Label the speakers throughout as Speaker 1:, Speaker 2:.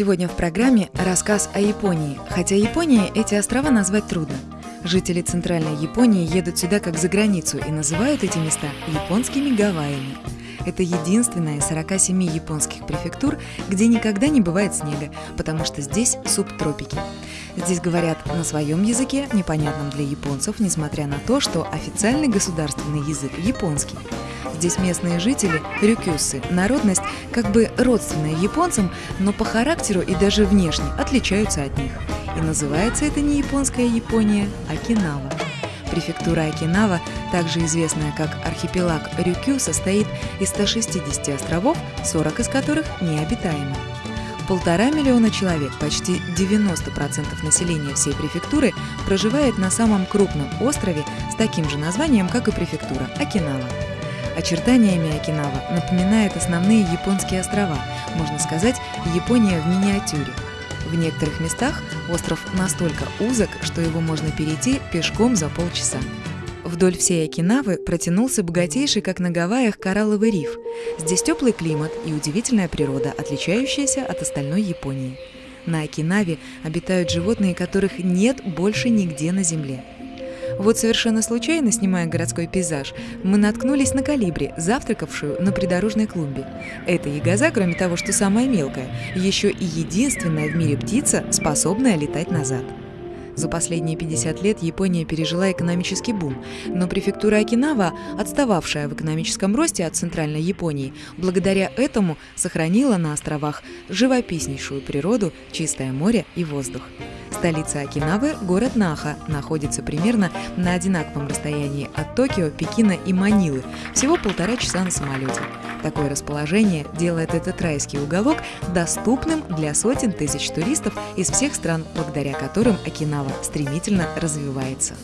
Speaker 1: Сегодня в программе рассказ о Японии, хотя Япония эти острова назвать трудно. Жители Центральной Японии едут сюда как за границу и называют эти места японскими Гавайями. Это единственная из 47 японских префектур, где никогда не бывает снега, потому что здесь субтропики. Здесь говорят на своем языке, непонятном для японцев, несмотря на то, что официальный государственный язык японский. Здесь местные жители – рюкюсы, народность как бы родственная японцам, но по характеру и даже внешне отличаются от них. И называется это не японская Япония, а Кинава. Префектура Окинава, также известная как архипелаг Рюкю, состоит из 160 островов, 40 из которых необитаемы. Полтора миллиона человек, почти 90% населения всей префектуры, проживает на самом крупном острове с таким же названием, как и префектура – Окинава. Очертаниями Окинава напоминает основные японские острова, можно сказать, Япония в миниатюре. В некоторых местах остров настолько узок, что его можно перейти пешком за полчаса. Вдоль всей Окинавы протянулся богатейший, как на Гавайях, коралловый риф. Здесь теплый климат и удивительная природа, отличающаяся от остальной Японии. На Окинаве обитают животные, которых нет больше нигде на Земле. Вот совершенно случайно, снимая городской пейзаж, мы наткнулись на калибри, завтракавшую на придорожной клумбе. Эта ягоза, кроме того, что самая мелкая, еще и единственная в мире птица, способная летать назад. За последние 50 лет Япония пережила экономический бум, но префектура Окинава, отстававшая в экономическом росте от центральной Японии, благодаря этому сохранила на островах живописнейшую природу, чистое море и воздух. Столица Окинавы, город Наха, находится примерно на одинаковом расстоянии от Токио, Пекина и Манилы, всего полтора часа на самолете. Такое расположение делает этот райский уголок доступным для сотен тысяч туристов из всех стран, благодаря которым Окинава стремительно развивается.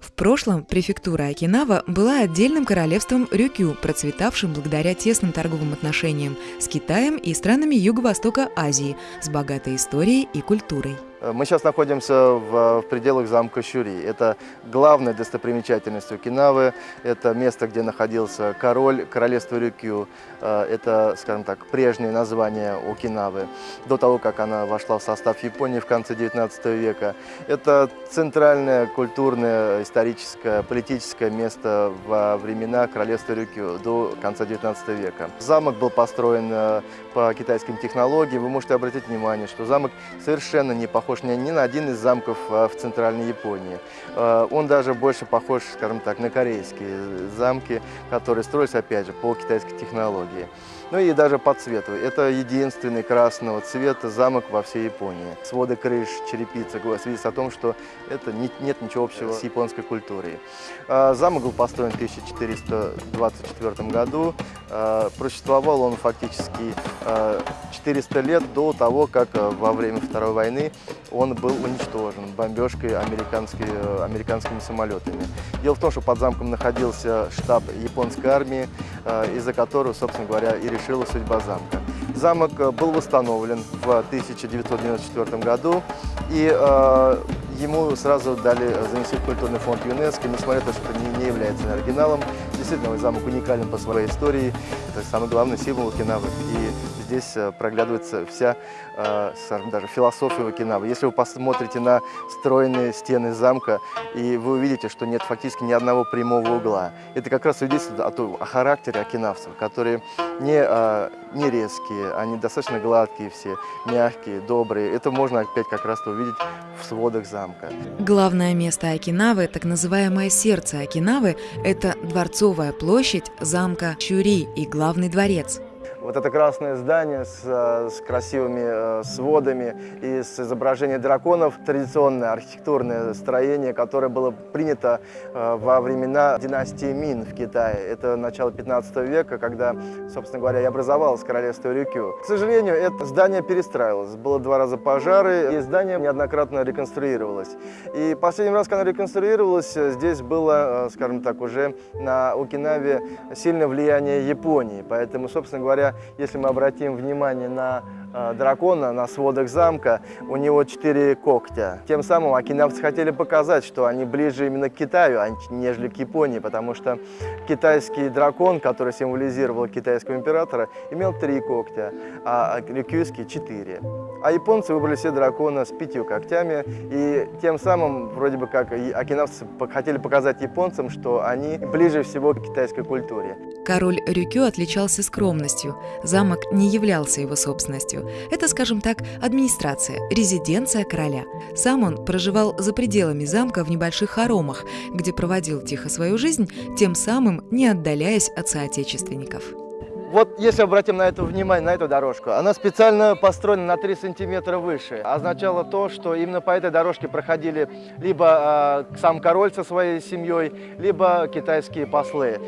Speaker 1: В прошлом префектура Окинава была отдельным королевством Рюкю, процветавшим благодаря тесным торговым отношениям с Китаем и странами Юго-Востока Азии с богатой историей и культурой.
Speaker 2: Э, мы сейчас находимся в, в пределах замка Щури. Это главная достопримечательность Окинавы. Это место, где находился король королевства Рюкю. Э, это, скажем так, прежнее название Окинавы, до того, как она вошла в состав Японии в конце 19 века. Это центральное культурное, историческое, политическое место во времена королевства Рюкю до конца 19 века. Замок был построен э, по китайским технологиям. Вы можете обратить внимание, что замок совершенно не похож похож ни на один из замков а, в центральной Японии. А, он даже больше похож, скажем так, на корейские замки, которые строились, опять же, по китайской технологии. Ну и даже по цвету. Это единственный красного цвета замок во всей Японии. Своды крыш, черепица свидетельствует о том, что это не, нет ничего общего с японской культурой. А, замок был построен в 1424 году. Просуществовал он фактически 400 лет до того, как во время Второй войны он был уничтожен бомбежкой американскими, американскими самолетами. Дело в том, что под замком находился штаб японской армии, э, из-за которого, собственно говоря, и решила судьба замка. Замок э, был восстановлен в 1994 году, и э, ему сразу дали занести в культурный фонд ЮНЕСКО, несмотря на то, что это не, не является оригиналом. Действительно, замок уникален по своей истории, это самый главный символ Окинавы. И здесь э, проглядывается вся, э, скажем, даже философия Окинавы. Если вы посмотрите на стройные стены замка, и вы увидите, что нет фактически ни одного прямого угла. Это как раз свидетельствует о, о характере окинавцев, которые не, э, не резкие, они достаточно гладкие все, мягкие, добрые. Это можно опять как раз увидеть в сводах замка.
Speaker 1: Главное место Окинавы, так называемое сердце Окинавы, это Дворцовая площадь замка Чури и главный дворец.
Speaker 2: Вот это красное здание с, э, с красивыми э, сводами и с изображением драконов, традиционное архитектурное строение, которое было принято э, во времена династии Мин в Китае. Это начало 15 века, когда, собственно говоря, и образовалось королевство Рюкю. К сожалению, это здание перестраивалось. Было два раза пожары, и здание неоднократно реконструировалось. И последний раз, когда реконструировалось, здесь было, скажем так, уже на Окинаве сильное влияние Японии. Поэтому, собственно говоря, если мы обратим внимание на дракона на сводах замка, у него четыре когтя. Тем самым окинавцы хотели показать, что они ближе именно к Китаю, а нежели к Японии, потому что китайский дракон, который символизировал китайского императора, имел три когтя, а рюкюйский – четыре. А японцы выбрали все дракона с пятью когтями, и тем самым, вроде бы как, окинавцы хотели показать японцам, что они ближе всего к китайской культуре.
Speaker 1: Король Рюкю отличался скромностью. Замок не являлся его собственностью. Это, скажем так, администрация, резиденция короля. Сам он проживал за пределами замка в небольших хоромах, где проводил тихо свою жизнь, тем самым не отдаляясь от соотечественников.
Speaker 2: Вот если обратим на это внимание, на эту дорожку, она специально построена на 3 сантиметра выше. Означало то, что именно по этой дорожке проходили либо э, сам король со своей семьей, либо китайские послы.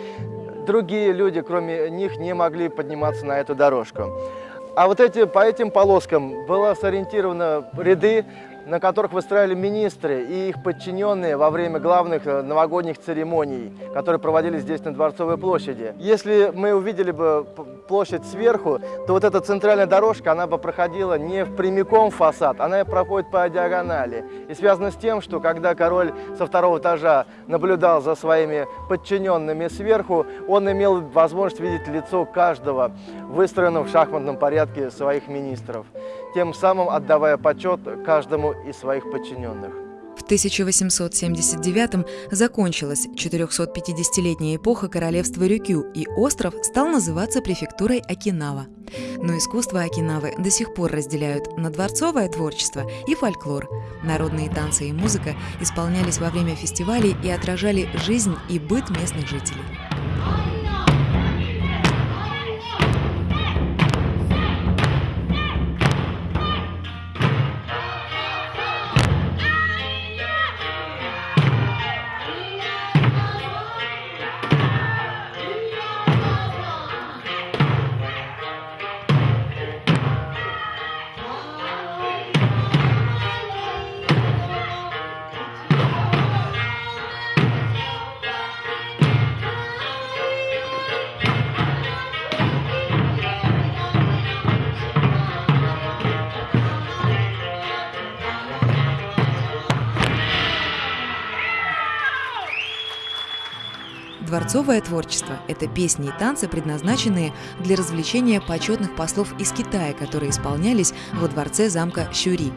Speaker 2: Другие люди, кроме них, не могли подниматься на эту дорожку. А вот эти, по этим полоскам было сориентировано ряды на которых выстраивали министры и их подчиненные во время главных э, новогодних церемоний, которые проводились здесь на Дворцовой площади. Если мы увидели бы площадь сверху, то вот эта центральная дорожка, она бы проходила не прямиком фасад, она проходит по диагонали. И связано с тем, что когда король со второго этажа наблюдал за своими подчиненными сверху, он имел возможность видеть лицо каждого, выстроенного в шахматном порядке своих министров, тем самым отдавая почет каждому из своих подчиненных.
Speaker 1: В 1879 закончилась 450-летняя эпоха королевства Рюкю, и остров стал называться префектурой Окинава. Но искусство Окинавы до сих пор разделяют на дворцовое творчество и фольклор. Народные танцы и музыка исполнялись во время фестивалей и отражали жизнь и быт местных жителей. Дворцовое творчество – это песни и танцы, предназначенные для развлечения почетных послов из Китая, которые исполнялись во дворце замка Щури.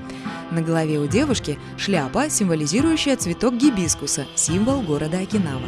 Speaker 1: На голове у девушки шляпа, символизирующая цветок гибискуса, символ города Окинава.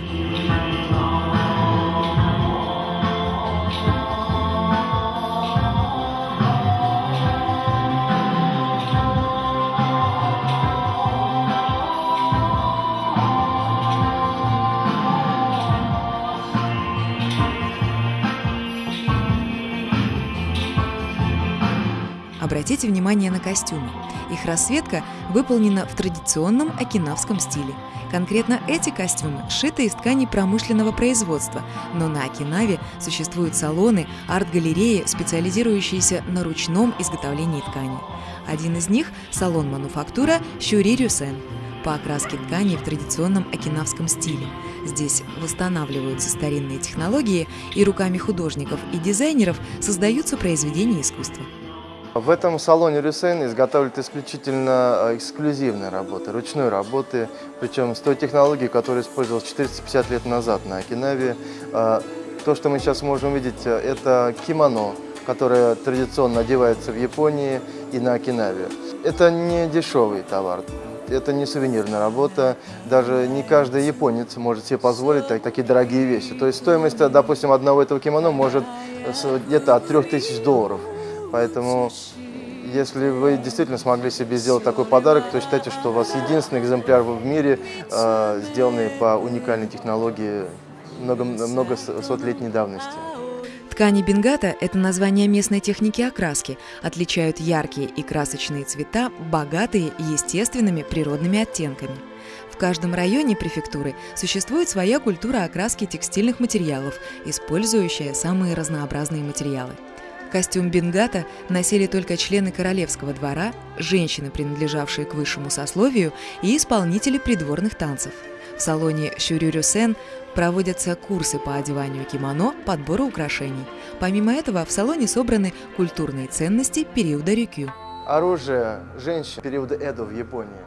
Speaker 1: Обратите внимание на костюмы. Их расцветка выполнена в традиционном окинавском стиле. Конкретно эти костюмы сшиты из тканей промышленного производства, но на Окинаве существуют салоны, арт-галереи, специализирующиеся на ручном изготовлении тканей. Один из них – салон мануфактура Щури по окраске тканей в традиционном окинавском стиле. Здесь восстанавливаются старинные технологии, и руками художников и дизайнеров создаются произведения искусства.
Speaker 2: В этом салоне Рюсейн изготавливают исключительно э, эксклюзивные работы, ручной работы, причем с той технологией, которая использовалась 450 лет назад на Окинаве. Э, то, что мы сейчас можем видеть, э, это кимоно, которое традиционно одевается в Японии и на Окинаве. Это не дешевый товар, это не сувенирная работа, даже не каждый японец может себе позволить такие дорогие вещи. То есть стоимость, допустим, одного этого кимоно может где-то от 3000 долларов. Поэтому, если вы действительно смогли себе сделать такой подарок, то считайте, что у вас единственный экземпляр в мире, э, сделанный по уникальной технологии много, много сотлетней давности.
Speaker 1: Ткани бенгата – это название местной техники окраски, отличают яркие и красочные цвета, богатые естественными природными оттенками. В каждом районе префектуры существует своя культура окраски текстильных материалов, использующая самые разнообразные материалы. Костюм бенгата носили только члены королевского двора, женщины, принадлежавшие к высшему сословию, и исполнители придворных танцев. В салоне Щурюрюсен проводятся курсы по одеванию кимоно, подбору украшений. Помимо этого, в салоне собраны культурные ценности периода Рюкю.
Speaker 2: Оружие женщин периода Эдо в Японии,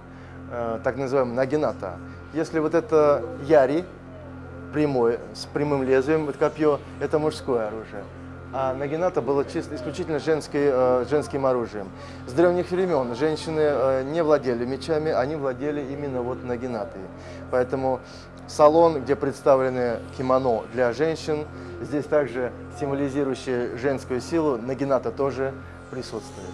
Speaker 2: э, так называемый нагината. Если вот это яри, прямой, с прямым лезвием, вот копье, это мужское оружие. А нагината было чисто, исключительно женской, э, женским оружием. С древних времен женщины э, не владели мечами, они владели именно вот нагинатой. Поэтому салон, где представлены кимоно для женщин, здесь также символизирующие женскую силу, нагината тоже присутствует.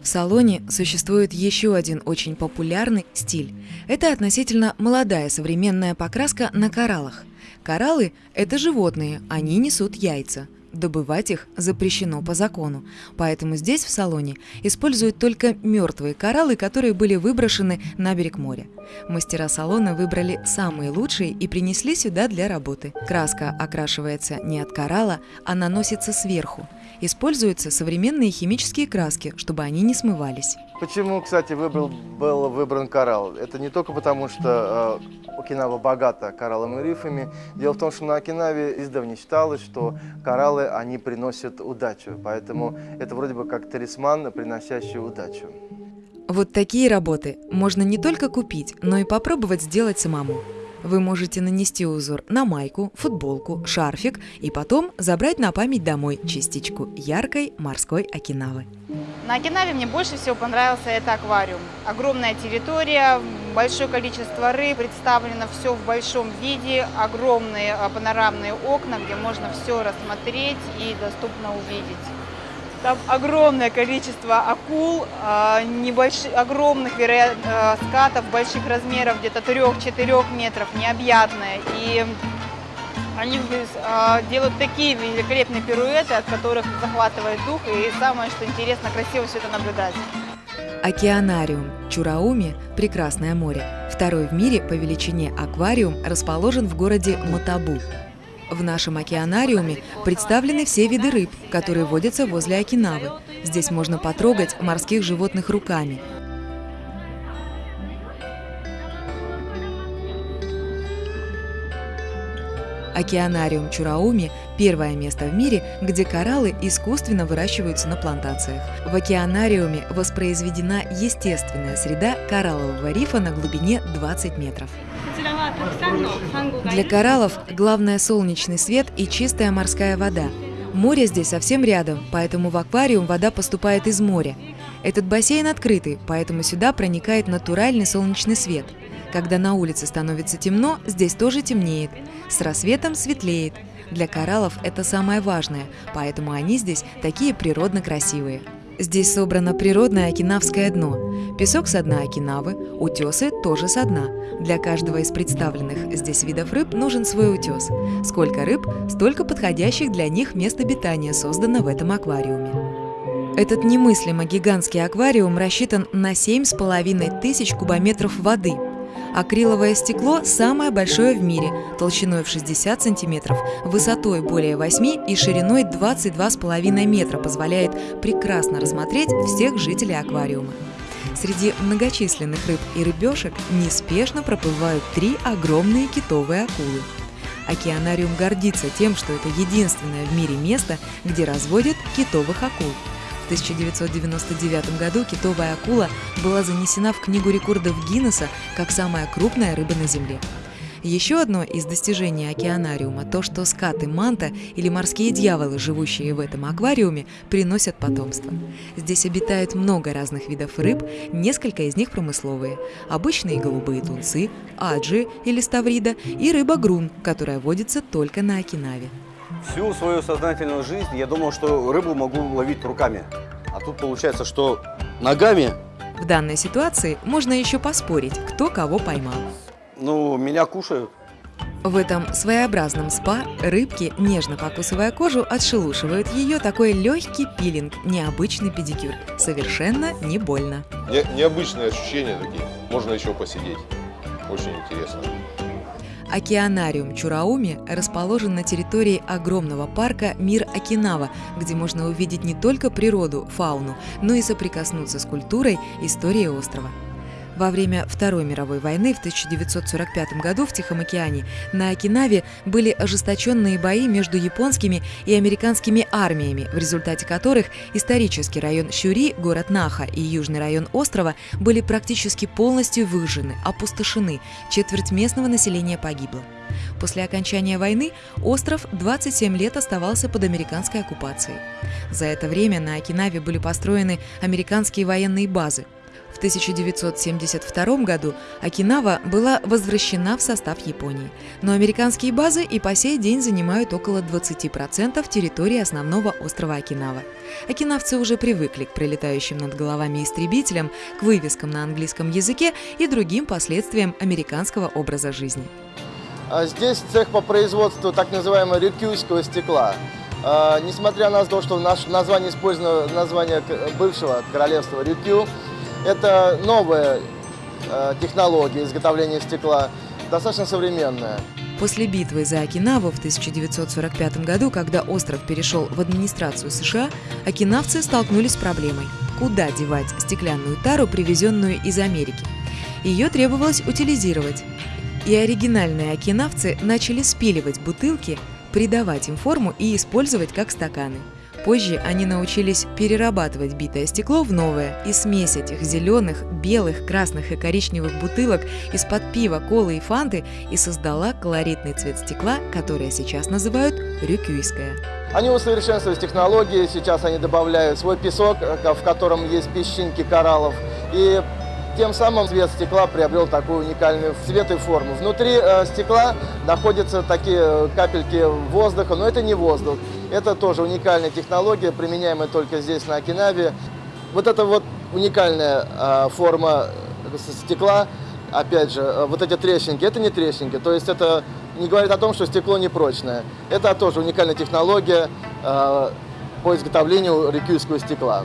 Speaker 1: В салоне существует еще один очень популярный стиль. Это относительно молодая современная покраска на кораллах. Кораллы – это животные, они несут яйца. Добывать их запрещено по закону, поэтому здесь, в салоне, используют только мертвые кораллы, которые были выброшены на берег моря. Мастера салона выбрали самые лучшие и принесли сюда для работы. Краска окрашивается не от коралла, а наносится сверху. Используются современные химические краски, чтобы они не смывались.
Speaker 2: Почему, кстати, выбрал, был выбран коралл? Это не только потому, что э, Окинава богата коралловыми рифами. Дело в том, что на Окинаве издавна считалось, что кораллы, они приносят удачу. Поэтому это вроде бы как талисман, приносящий удачу.
Speaker 1: Вот такие работы можно не только купить, но и попробовать сделать самому. Вы можете нанести узор на майку, футболку, шарфик и потом забрать на память домой частичку яркой морской Окинавы.
Speaker 3: На Окинаве мне больше всего понравился это аквариум. Огромная территория, большое количество рыб, представлено все в большом виде, огромные а, панорамные окна, где можно все рассмотреть и доступно увидеть. Там огромное количество акул, а, небольших, огромных вероятно, а, скатов больших размеров, где-то 3-4 метров, необъятные. И они а, делают такие великолепные пируэты, от которых захватывает дух. И самое, что интересно, красиво все это наблюдать.
Speaker 1: Океанариум Чурауми – прекрасное море. Второй в мире по величине аквариум расположен в городе Матабу. В нашем океанариуме представлены все виды рыб, которые водятся возле Окинавы. Здесь можно потрогать морских животных руками. Океанариум Чурауми – первое место в мире, где кораллы искусственно выращиваются на плантациях. В океанариуме воспроизведена естественная среда кораллового рифа на глубине 20 метров. Для кораллов главное солнечный свет и чистая морская вода. Море здесь совсем рядом, поэтому в аквариум вода поступает из моря. Этот бассейн открытый, поэтому сюда проникает натуральный солнечный свет. Когда на улице становится темно, здесь тоже темнеет. С рассветом светлеет. Для кораллов это самое важное, поэтому они здесь такие природно красивые. Здесь собрано природное окинавское дно. Песок со дна Окинавы, утесы тоже со дна. Для каждого из представленных здесь видов рыб нужен свой утес. Сколько рыб, столько подходящих для них мест обитания создано в этом аквариуме. Этот немыслимо гигантский аквариум рассчитан на 7,5 тысяч кубометров воды – Акриловое стекло самое большое в мире, толщиной в 60 сантиметров, высотой более 8 и шириной 22,5 метра позволяет прекрасно рассмотреть всех жителей аквариума. Среди многочисленных рыб и рыбешек неспешно проплывают три огромные китовые акулы. Океанариум гордится тем, что это единственное в мире место, где разводят китовых акул – в 1999 году китовая акула была занесена в Книгу рекордов Гиннесса как самая крупная рыба на Земле. Еще одно из достижений океанариума – то, что скаты манта или морские дьяволы, живущие в этом аквариуме, приносят потомство. Здесь обитает много разных видов рыб, несколько из них промысловые. Обычные голубые тунцы, аджи или ставрида и рыба грун, которая водится только на Окинаве.
Speaker 4: Всю свою сознательную жизнь я думал, что рыбу могу ловить руками. А тут получается, что ногами.
Speaker 1: В данной ситуации можно еще поспорить, кто кого поймал.
Speaker 4: Ну, меня кушают.
Speaker 1: В этом своеобразном спа рыбки, нежно покусывая кожу, отшелушивают ее такой легкий пилинг, необычный педикюр. Совершенно не больно.
Speaker 5: Не, необычные ощущения такие. Можно еще посидеть. Очень интересно.
Speaker 1: Океанариум Чурауми расположен на территории огромного парка «Мир Окинава», где можно увидеть не только природу, фауну, но и соприкоснуться с культурой истории острова. Во время Второй мировой войны в 1945 году в Тихом океане на Окинаве были ожесточенные бои между японскими и американскими армиями, в результате которых исторический район Щури, город Наха и южный район острова были практически полностью выжжены, опустошены, четверть местного населения погибло. После окончания войны остров 27 лет оставался под американской оккупацией. За это время на Окинаве были построены американские военные базы – в 1972 году Окинава была возвращена в состав Японии, но американские базы и по сей день занимают около 20% территории основного острова Окинава. Окинавцы уже привыкли к прилетающим над головами истребителям, к вывескам на английском языке и другим последствиям американского образа жизни.
Speaker 2: А здесь цех по производству так называемого рюкюйского стекла. А, несмотря на то, что в нашем использовано название бывшего королевства Рюкю, это новая э, технология изготовления стекла, достаточно современная.
Speaker 1: После битвы за Окинаву в 1945 году, когда остров перешел в администрацию США, окинавцы столкнулись с проблемой – куда девать стеклянную тару, привезенную из Америки. Ее требовалось утилизировать. И оригинальные окинавцы начали спиливать бутылки, придавать им форму и использовать как стаканы – Позже они научились перерабатывать битое стекло в новое, и смесь этих зеленых, белых, красных и коричневых бутылок из-под пива, колы и фанты и создала колоритный цвет стекла, который сейчас называют рюкюйское.
Speaker 2: Они усовершенствовали технологии, сейчас они добавляют свой песок, э, в котором есть песчинки кораллов, и тем самым цвет стекла приобрел такую уникальную цвет и форму. Внутри э, стекла находятся такие э, капельки воздуха, но это не воздух. Это тоже уникальная технология, применяемая только здесь, на Окинаве. Вот эта вот уникальная э, форма стекла, опять же, вот эти трещинки, это не трещинки, то есть это не говорит о том, что стекло непрочное. Это тоже уникальная технология по изготовлению рекюйского стекла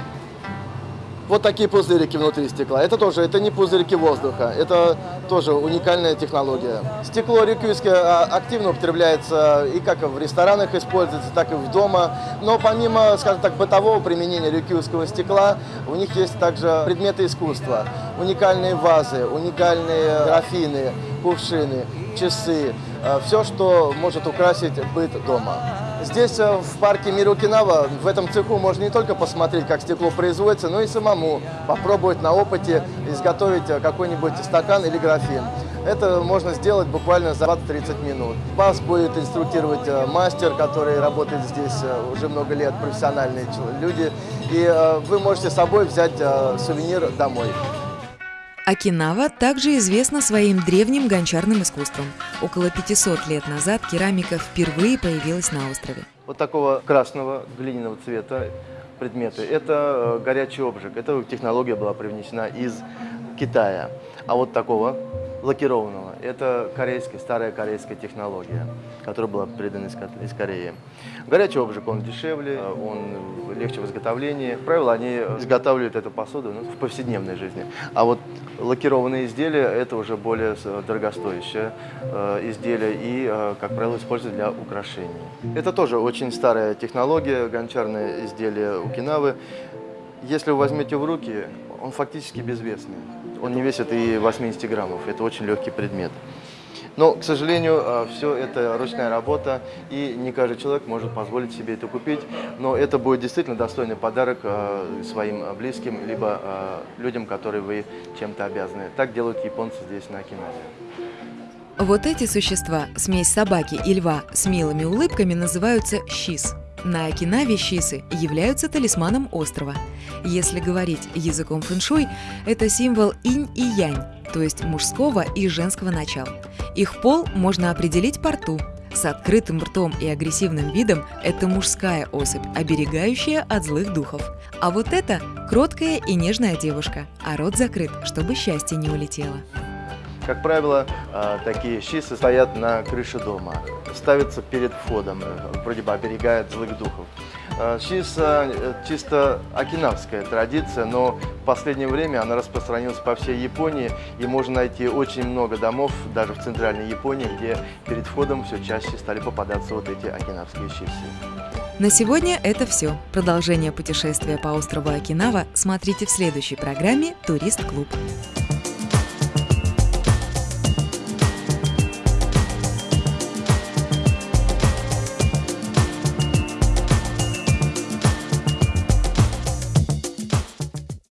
Speaker 2: вот такие пузырики внутри стекла. Это тоже, это не пузырики воздуха, это тоже уникальная технология. Стекло рекюйское а, активно употребляется и как в ресторанах используется, так и в дома. Но помимо, скажем так, бытового применения рекюйского стекла, у них есть также предметы искусства. Уникальные вазы, уникальные графины, кувшины, часы. А, Все, что может украсить быт дома. Здесь, э, в парке Мирокинава, в этом цеху можно не только посмотреть, как стекло производится, но и самому попробовать на опыте изготовить э, какой-нибудь стакан или графин. Это можно сделать буквально за 20-30 минут. Вас будет инструктировать э, мастер, который работает здесь уже много лет, профессиональные люди. И вы можете с собой взять сувенир домой.
Speaker 1: Окинава также известна своим древним гончарным искусством. Около 500 лет назад керамика впервые появилась на острове.
Speaker 2: Вот такого красного глиняного цвета предметы. Это э, горячий обжиг. Эта технология была привнесена из Китая. А вот такого лакированного. Это корейская, старая корейская технология, которая была передана из Кореи. Горячий обжиг, он дешевле, он легче в изготовлении. Как правило, они изготавливают эту посуду ну, в повседневной жизни. А вот лакированные изделия – это уже более дорогостоящее э, изделие и, э, как правило, используют для украшений. Это тоже очень старая технология, гончарное изделие Укинавы. Если вы возьмете в руки, он фактически безвесный. Он не весит и 80 граммов. Это очень легкий предмет. Но, к сожалению, а, все это ручная работа, и не каждый человек может позволить себе это купить. Но это будет действительно достойный подарок а, своим близким, либо а, людям, которые вы чем-то обязаны. Так делают японцы здесь, на Окинаве.
Speaker 1: Вот эти существа, смесь собаки и льва с милыми улыбками, называются щис. На Окинаве щисы являются талисманом острова. Если говорить языком фэншуй, это символ инь и янь, то есть мужского и женского начала. Их пол можно определить по рту. С открытым ртом и агрессивным видом это мужская особь, оберегающая от злых духов. А вот это кроткая и нежная девушка, а рот закрыт, чтобы счастье не улетело.
Speaker 2: Как правило, а, такие щисы стоят на крыше дома, ставятся перед входом, э, вроде бы оберегают злых духов. Щис э, чисто окинавская традиция, но в последнее время она распространилась по всей Японии, и можно найти очень много домов, даже в центральной Японии, где перед входом все чаще стали попадаться вот эти окинавские щисы.
Speaker 1: На сегодня это все. Продолжение путешествия по острову Окинава смотрите в следующей программе «Турист-клуб».